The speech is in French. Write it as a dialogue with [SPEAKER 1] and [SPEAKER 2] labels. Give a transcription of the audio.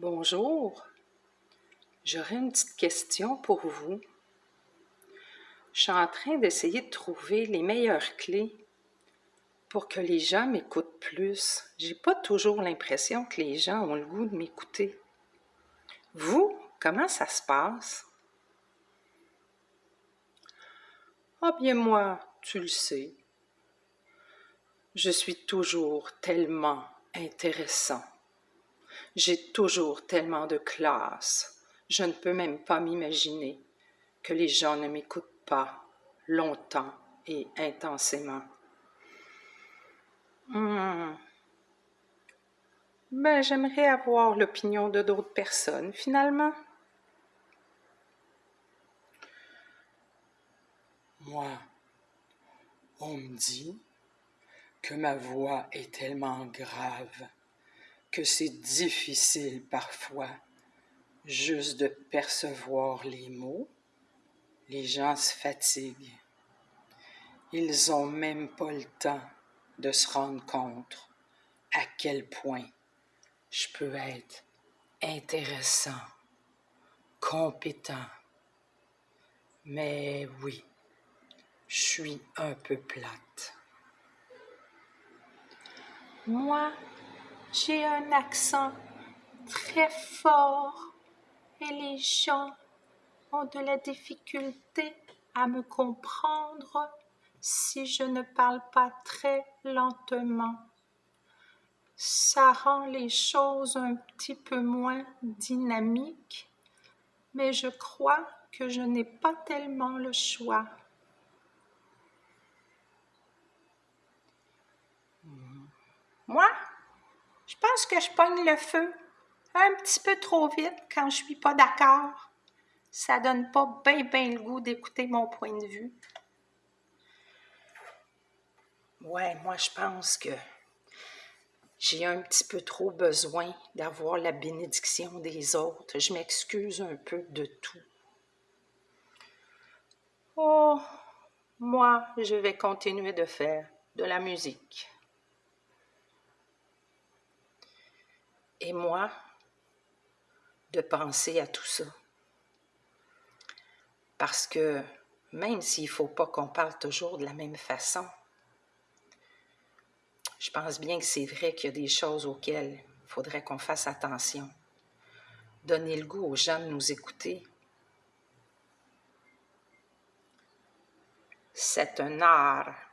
[SPEAKER 1] Bonjour, j'aurais une petite question pour vous. Je suis en train d'essayer de trouver les meilleures clés pour que les gens m'écoutent plus. J'ai pas toujours l'impression que les gens ont le goût de m'écouter. Vous, comment ça se passe? Ah bien moi, tu le sais. Je suis toujours tellement intéressant. J'ai toujours tellement de classe. Je ne peux même pas m'imaginer que les gens ne m'écoutent pas longtemps et intensément. Hmm. Ben, j'aimerais avoir l'opinion de d'autres personnes, finalement.
[SPEAKER 2] Moi, on me dit que ma voix est tellement grave que c'est difficile parfois juste de percevoir les mots. Les gens se fatiguent. Ils n'ont même pas le temps de se rendre compte à quel point je peux être intéressant, compétent. Mais oui, je suis un peu plate.
[SPEAKER 3] Moi, j'ai un accent très fort et les gens ont de la difficulté à me comprendre si je ne parle pas très lentement. Ça rend les choses un petit peu moins dynamiques, mais je crois que je n'ai pas tellement le choix. Moi, je pense que je pogne le feu un petit peu trop vite quand je suis pas d'accord. Ça donne pas bien bien le goût d'écouter mon point de vue.
[SPEAKER 1] Ouais, moi je pense que j'ai un petit peu trop besoin d'avoir la bénédiction des autres. Je m'excuse un peu de tout. Oh, moi, je vais continuer de faire de la musique. Et moi de penser à tout ça. Parce que même s'il ne faut pas qu'on parle toujours de la même façon, je pense bien que c'est vrai qu'il y a des choses auxquelles il faudrait qu'on fasse attention. Donner le goût aux gens de nous écouter. C'est un art